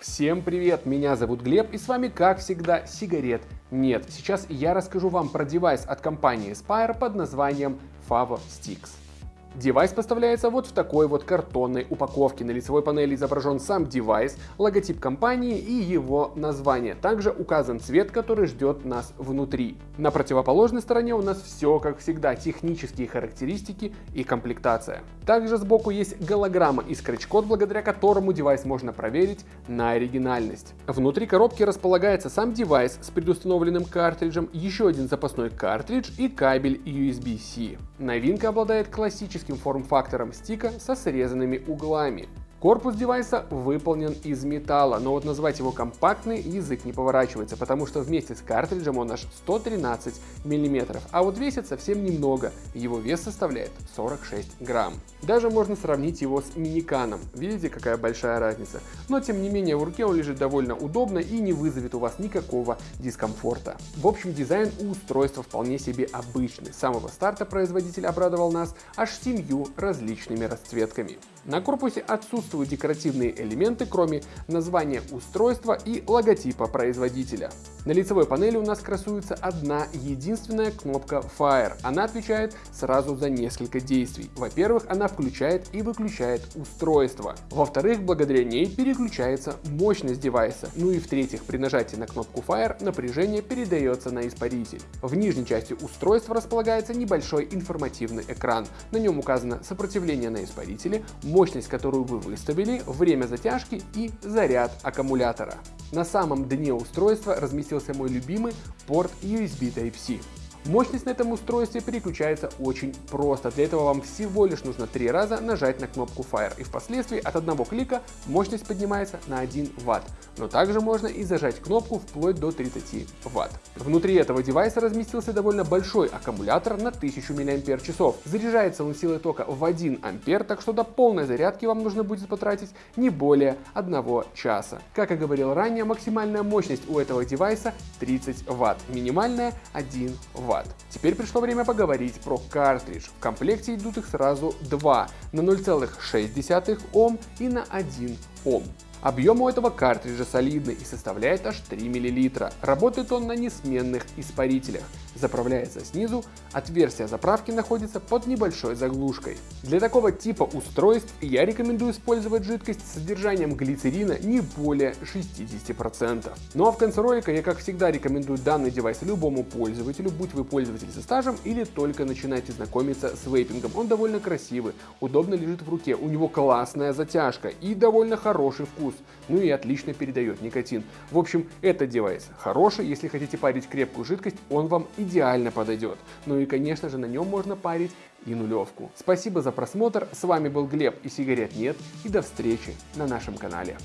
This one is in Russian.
Всем привет, меня зовут Глеб и с вами как всегда сигарет нет. Сейчас я расскажу вам про девайс от компании Aspire под названием Favostix. Девайс поставляется вот в такой вот картонной упаковке. На лицевой панели изображен сам девайс, логотип компании и его название. Также указан цвет, который ждет нас внутри. На противоположной стороне у нас все как всегда, технические характеристики и комплектация. Также сбоку есть голограмма и скретч-код, благодаря которому девайс можно проверить на оригинальность. Внутри коробки располагается сам девайс с предустановленным картриджем, еще один запасной картридж и кабель USB-C. Новинка обладает классическим классическим форм-фактором стика со срезанными углами. Корпус девайса выполнен из металла, но вот назвать его компактный язык не поворачивается, потому что вместе с картриджем он аж 113 мм, а вот весит совсем немного, его вес составляет 46 грамм. Даже можно сравнить его с миниканом, видите какая большая разница, но тем не менее в руке он лежит довольно удобно и не вызовет у вас никакого дискомфорта. В общем дизайн у устройства вполне себе обычный, с самого старта производитель обрадовал нас аж семью различными расцветками. На корпусе отсутствуют декоративные элементы, кроме названия устройства и логотипа производителя. На лицевой панели у нас красуется одна единственная кнопка Fire. Она отвечает сразу за несколько действий. Во-первых, она включает и выключает устройство. Во-вторых, благодаря ней переключается мощность девайса. Ну и в-третьих, при нажатии на кнопку Fire напряжение передается на испаритель. В нижней части устройства располагается небольшой информативный экран. На нем указано сопротивление на испарителе, мощность, которую вы выставили, время затяжки и заряд аккумулятора. На самом дне устройства разместился мой любимый порт USB Type-C. Мощность на этом устройстве переключается очень просто. Для этого вам всего лишь нужно три раза нажать на кнопку Fire и впоследствии от одного клика мощность поднимается на 1 Вт. Но также можно и зажать кнопку вплоть до 30 Вт. Внутри этого девайса разместился довольно большой аккумулятор на 1000 мАч. Заряжается он силой тока в 1 А, так что до полной зарядки вам нужно будет потратить не более 1 часа. Как и говорил ранее, максимальная мощность у этого девайса 30 Вт, минимальная 1 Вт. Вт. Теперь пришло время поговорить про картридж. В комплекте идут их сразу два, на 0,6 Ом и на 1 Ом. Объем у этого картриджа солидный и составляет аж 3 мл. Работает он на несменных испарителях. Заправляется снизу, отверстие заправки находится под небольшой заглушкой. Для такого типа устройств я рекомендую использовать жидкость с содержанием глицерина не более 60%. Ну а в конце ролика я как всегда рекомендую данный девайс любому пользователю, будь вы пользователь со стажем или только начинаете знакомиться с вейпингом. Он довольно красивый, удобно лежит в руке, у него классная затяжка и довольно хороший вкус ну и отлично передает никотин. В общем, этот девайс хороший, если хотите парить крепкую жидкость, он вам идеально подойдет. Ну и конечно же на нем можно парить и нулевку. Спасибо за просмотр, с вами был Глеб и сигарет нет, и до встречи на нашем канале.